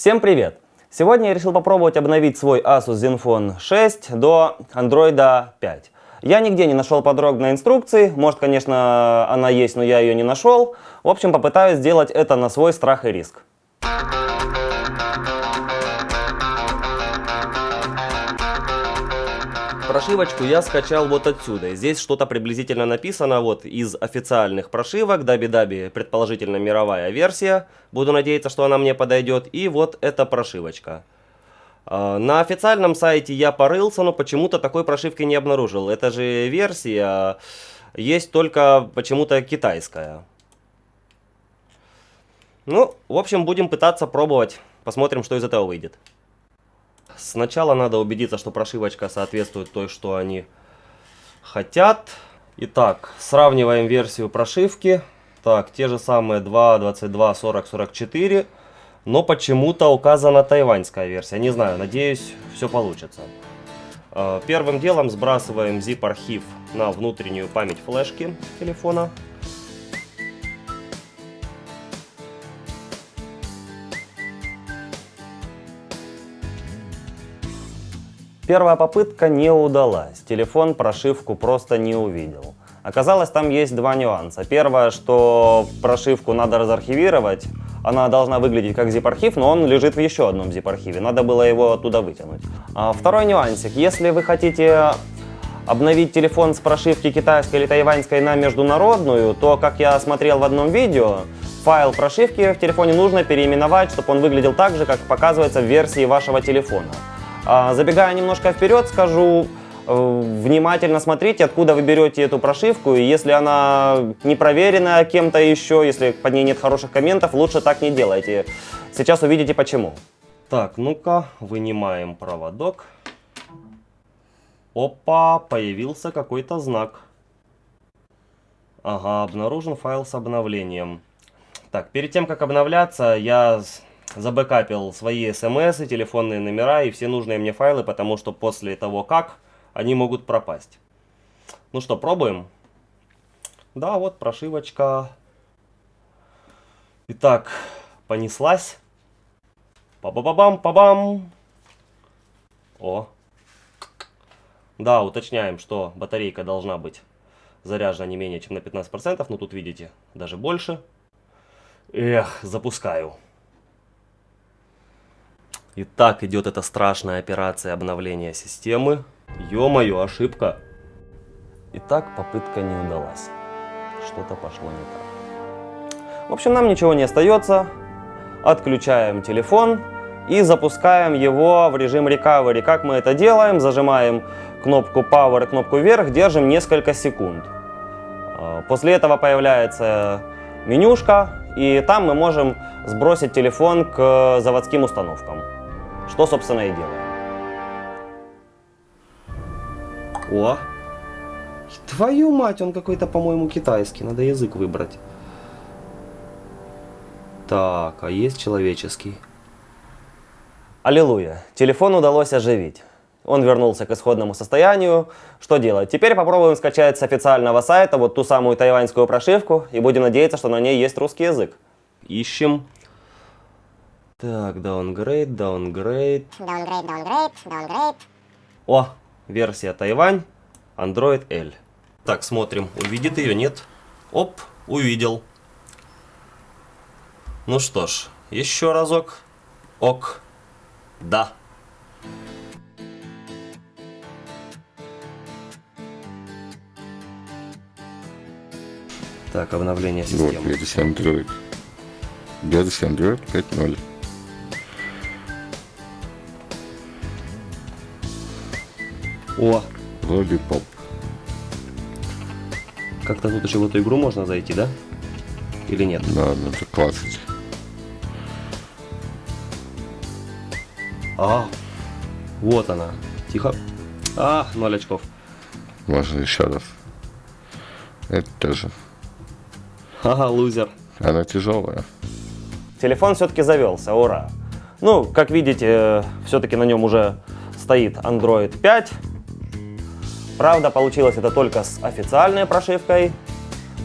Всем привет! Сегодня я решил попробовать обновить свой Asus Zenfone 6 до Android 5. Я нигде не нашел подробной инструкции, может, конечно, она есть, но я ее не нашел. В общем, попытаюсь сделать это на свой страх и риск. Прошивочку я скачал вот отсюда. Здесь что-то приблизительно написано вот из официальных прошивок. Даби-даби, предположительно мировая версия. Буду надеяться, что она мне подойдет. И вот эта прошивочка. А, на официальном сайте я порылся, но почему-то такой прошивки не обнаружил. Это же версия, есть только почему-то китайская. Ну, в общем, будем пытаться пробовать. Посмотрим, что из этого выйдет. Сначала надо убедиться, что прошивочка соответствует той, что они хотят. Итак, сравниваем версию прошивки. Так, те же самые 2, 22, 40, 44. Но почему-то указана тайваньская версия. Не знаю, надеюсь, все получится. Э, первым делом сбрасываем zip-архив на внутреннюю память флешки телефона. Первая попытка не удалась, телефон прошивку просто не увидел. Оказалось, там есть два нюанса. Первое, что прошивку надо разархивировать, она должна выглядеть как zip-архив, но он лежит в еще одном zip-архиве, надо было его оттуда вытянуть. А второй нюансик, если вы хотите обновить телефон с прошивки китайской или тайваньской на международную, то, как я смотрел в одном видео, файл прошивки в телефоне нужно переименовать, чтобы он выглядел так же, как показывается в версии вашего телефона. А, забегая немножко вперед, скажу, э, внимательно смотрите, откуда вы берете эту прошивку. И если она не проверена кем-то еще, если под ней нет хороших комментов, лучше так не делайте. Сейчас увидите почему. Так, ну-ка, вынимаем проводок. Опа, появился какой-то знак. Ага, обнаружен файл с обновлением. Так, перед тем, как обновляться, я забэкапил свои смс, телефонные номера и все нужные мне файлы, потому что после того как они могут пропасть. Ну что, пробуем? Да, вот прошивочка. Итак, понеслась. Па-ба-ба-бам, па-бам. О. Да, уточняем, что батарейка должна быть заряжена не менее чем на 15%, но тут видите, даже больше. Эх, запускаю. Итак, идет эта страшная операция обновления системы. Ё-моё, ошибка. Итак, попытка не удалась. Что-то пошло не так. В общем, нам ничего не остается. Отключаем телефон и запускаем его в режим recovery. Как мы это делаем? Зажимаем кнопку Power кнопку вверх, держим несколько секунд. А, после этого появляется менюшка, и там мы можем сбросить телефон к заводским установкам. Что, собственно, и делаем. О! Твою мать, он какой-то, по-моему, китайский. Надо язык выбрать. Так, а есть человеческий? Аллилуйя. Телефон удалось оживить. Он вернулся к исходному состоянию. Что делать? Теперь попробуем скачать с официального сайта вот ту самую тайваньскую прошивку и будем надеяться, что на ней есть русский язык. Ищем. Так, downgrade, downgrade. Downgrade, downgrade, downgrade. О, версия Тайвань, Android L. Так, смотрим, увидит ее, нет? Оп, увидел. Ну что ж, еще разок. Ок. Да. Так, обновление системы. Вот, версия Android. Версия Android 5.0. О! Lollipop. Как-то тут еще в эту игру можно зайти, да? Или нет? Да, надо классить. А, вот она. Тихо. А, ноль очков. Можно еще раз. Это тоже. Ага, лузер. Она тяжелая. Телефон все-таки завелся, ура. Ну, как видите, э, все-таки на нем уже стоит Android 5. Правда, получилось это только с официальной прошивкой,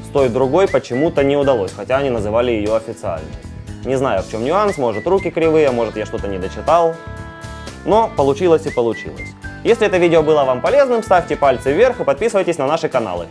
с той другой почему-то не удалось, хотя они называли ее официальной. Не знаю, в чем нюанс, может руки кривые, может я что-то не дочитал. Но получилось и получилось. Если это видео было вам полезным, ставьте пальцы вверх и подписывайтесь на наши каналы.